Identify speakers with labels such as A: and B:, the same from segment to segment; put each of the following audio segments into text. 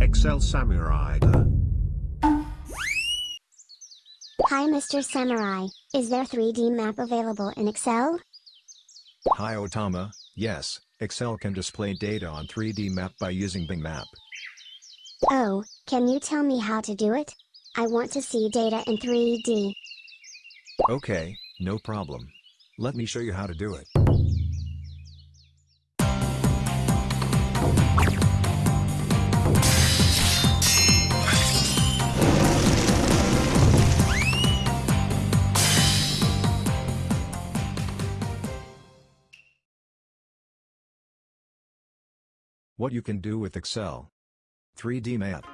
A: Excel Samurai.
B: Hi Mr. Samurai, is there 3D map available in Excel?
C: Hi Otama, yes, Excel can display data on 3D map by using Bing Map.
B: Oh, can you tell me how to do it? I want to see data in 3D.
C: Okay, no problem. Let me show you how to do it. What you can do with Excel. 3D Map.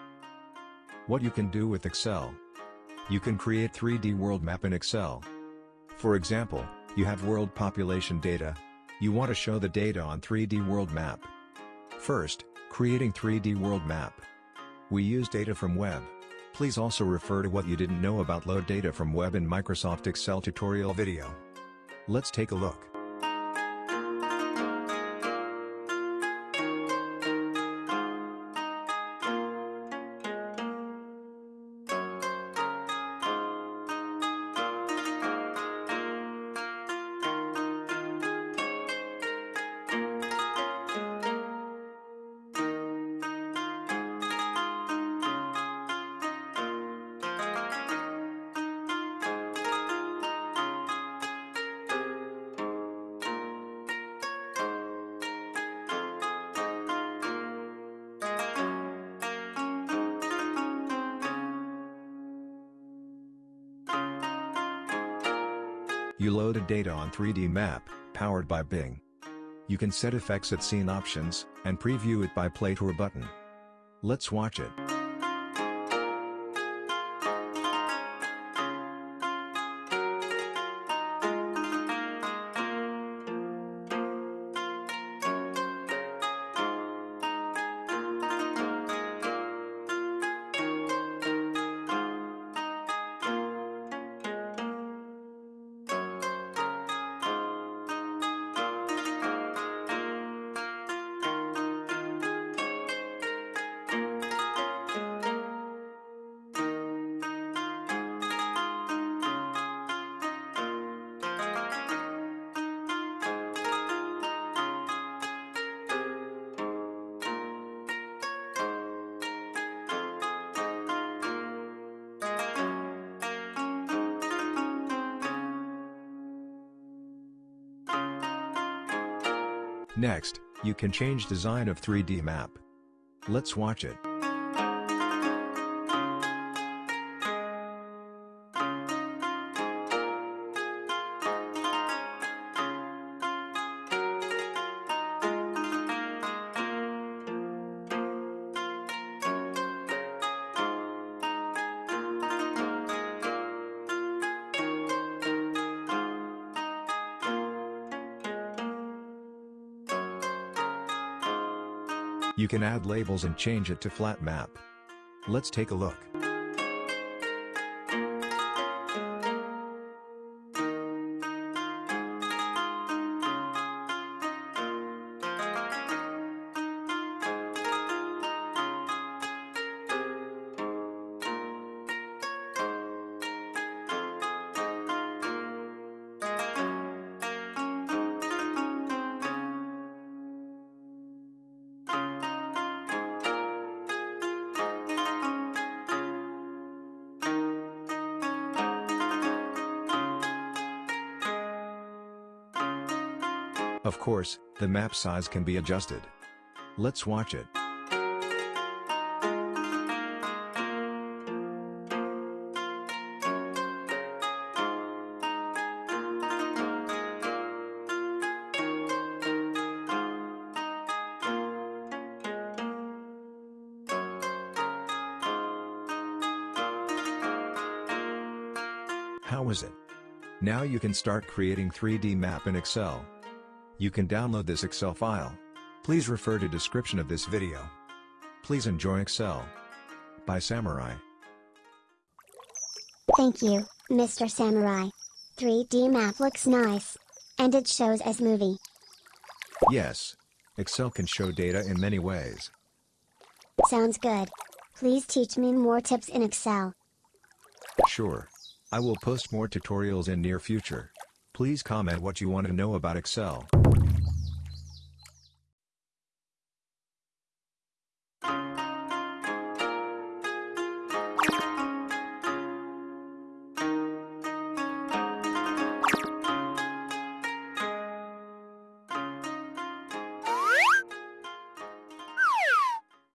C: What you can do with Excel. You can create 3D world map in Excel. For example, you have world population data. You want to show the data on 3D world map. First, creating 3D world map. We use data from web. Please also refer to what you didn't know about load data from web in Microsoft Excel tutorial video. Let's take a look. You loaded data on 3D map, powered by Bing. You can set effects at scene options, and preview it by play tour button. Let's watch it. Next, you can change design of 3D map. Let's watch it. You can add labels and change it to flat map. Let's take a look. Of course, the map size can be adjusted. Let's watch it. How is it? Now you can start creating 3D map in Excel. You can download this Excel file. Please refer to description of this video. Please enjoy Excel. By Samurai.
B: Thank you, Mr. Samurai. 3D map looks nice. And it shows as movie.
C: Yes. Excel can show data in many ways.
B: Sounds good. Please teach me more tips in Excel.
C: Sure. I will post more tutorials in near future. Please comment what you want to know about Excel.